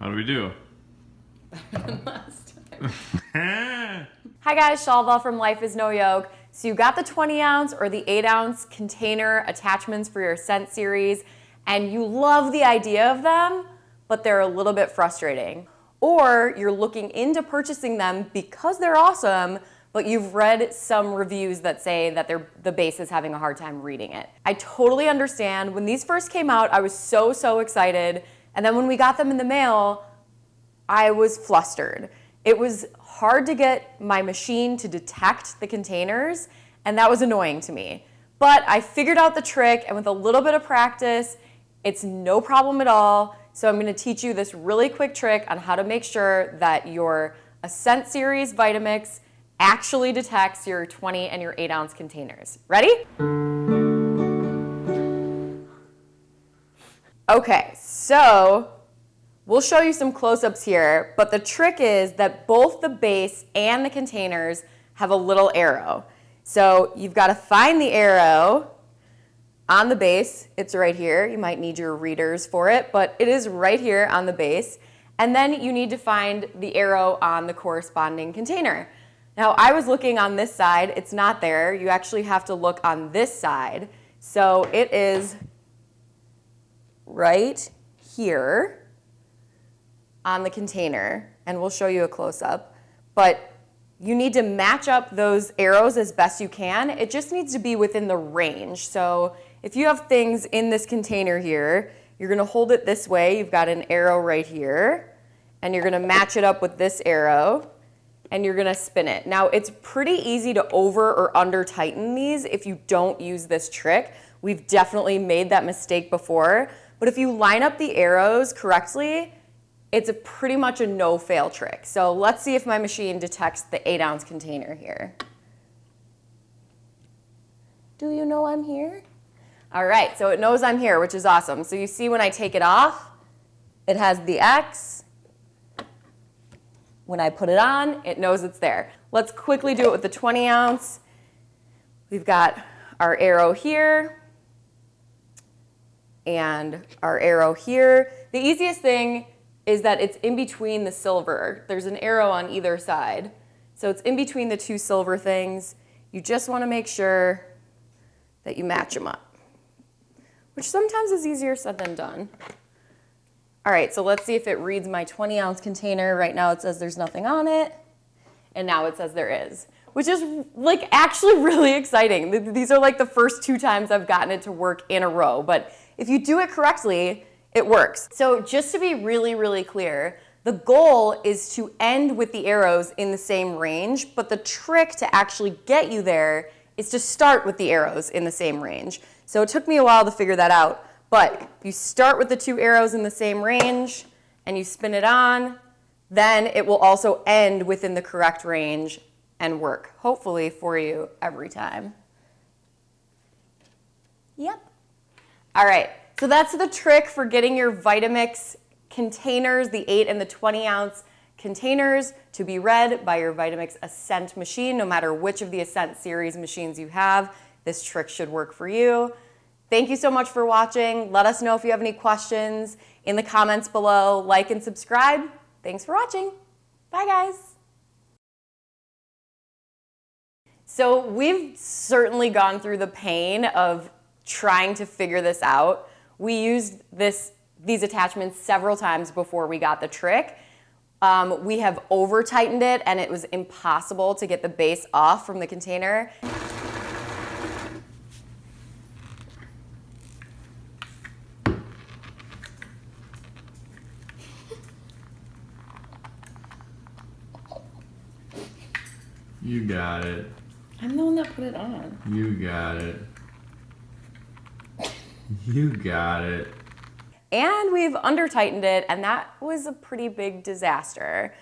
How do we do? Last time. Hi guys, Shalva from Life is No Yoke. So you got the 20 ounce or the 8 ounce container attachments for your Ascent series and you love the idea of them, but they're a little bit frustrating. Or you're looking into purchasing them because they're awesome, but you've read some reviews that say that the base is having a hard time reading it. I totally understand. When these first came out, I was so, so excited. And then when we got them in the mail, I was flustered. It was hard to get my machine to detect the containers, and that was annoying to me. But I figured out the trick, and with a little bit of practice, it's no problem at all. So I'm gonna teach you this really quick trick on how to make sure that your Ascent Series Vitamix actually detects your 20 and your 8 ounce containers. Ready? Okay, so we'll show you some close-ups here, but the trick is that both the base and the containers have a little arrow. So you've got to find the arrow on the base. It's right here. You might need your readers for it, but it is right here on the base. And then you need to find the arrow on the corresponding container. Now I was looking on this side, it's not there. You actually have to look on this side. So it is right here on the container, and we'll show you a close-up. But you need to match up those arrows as best you can. It just needs to be within the range. So if you have things in this container here, you're gonna hold it this way. You've got an arrow right here, and you're gonna match it up with this arrow and you're gonna spin it. Now it's pretty easy to over or under tighten these if you don't use this trick. We've definitely made that mistake before, but if you line up the arrows correctly, it's a pretty much a no fail trick. So let's see if my machine detects the eight ounce container here. Do you know I'm here? All right, so it knows I'm here, which is awesome. So you see when I take it off, it has the X, when I put it on, it knows it's there. Let's quickly do it with the 20 ounce. We've got our arrow here and our arrow here. The easiest thing is that it's in between the silver. There's an arrow on either side. So it's in between the two silver things. You just want to make sure that you match them up, which sometimes is easier said than done. All right, so let's see if it reads my 20 ounce container. Right now it says there's nothing on it, and now it says there is, which is like actually really exciting. These are like the first two times I've gotten it to work in a row, but if you do it correctly, it works. So just to be really, really clear, the goal is to end with the arrows in the same range, but the trick to actually get you there is to start with the arrows in the same range. So it took me a while to figure that out, but you start with the two arrows in the same range and you spin it on, then it will also end within the correct range and work, hopefully for you every time. Yep. All right, so that's the trick for getting your Vitamix containers, the 8 and the 20 ounce containers to be read by your Vitamix Ascent machine. No matter which of the Ascent series machines you have, this trick should work for you. Thank you so much for watching. Let us know if you have any questions in the comments below. Like and subscribe. Thanks for watching. Bye, guys. So we've certainly gone through the pain of trying to figure this out. We used this, these attachments several times before we got the trick. Um, we have over tightened it and it was impossible to get the base off from the container. You got it. I'm the one that put it on. You got it. You got it. And we've under tightened it, and that was a pretty big disaster.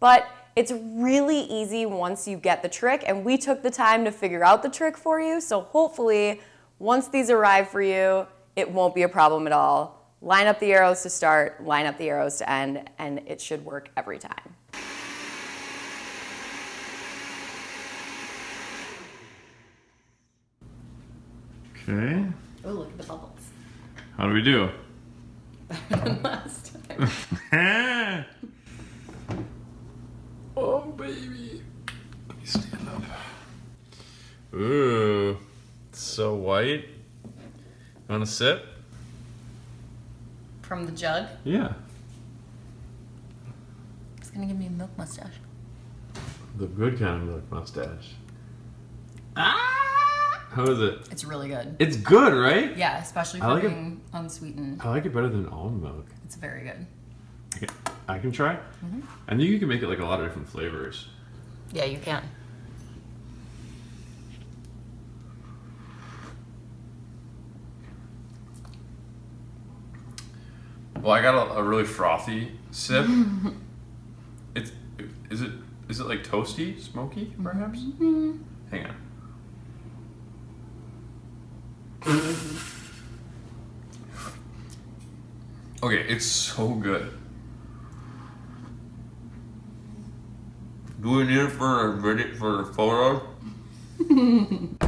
But It's really easy once you get the trick, and we took the time to figure out the trick for you. So hopefully, once these arrive for you, it won't be a problem at all. Line up the arrows to start, line up the arrows to end, and it should work every time. Okay. Oh, look at the bubbles. How do we do? Last time. oh, baby. Let me stand up. Ooh. it's So white. You want a sip? From the jug. Yeah. It's gonna give me a milk mustache. The good kind of milk mustache. Ah! How is it? It's really good. It's good, right? Yeah, especially for like it. being unsweetened. I like it better than almond milk. It's very good. Okay, I can try. Mm-hmm. I think you can make it like a lot of different flavors. Yeah, you can. Well, I got a, a really frothy sip. it's is it is it like toasty, smoky, perhaps? Mm-hmm. Hang on. okay, it's so good. Do we need it for a video for the photo?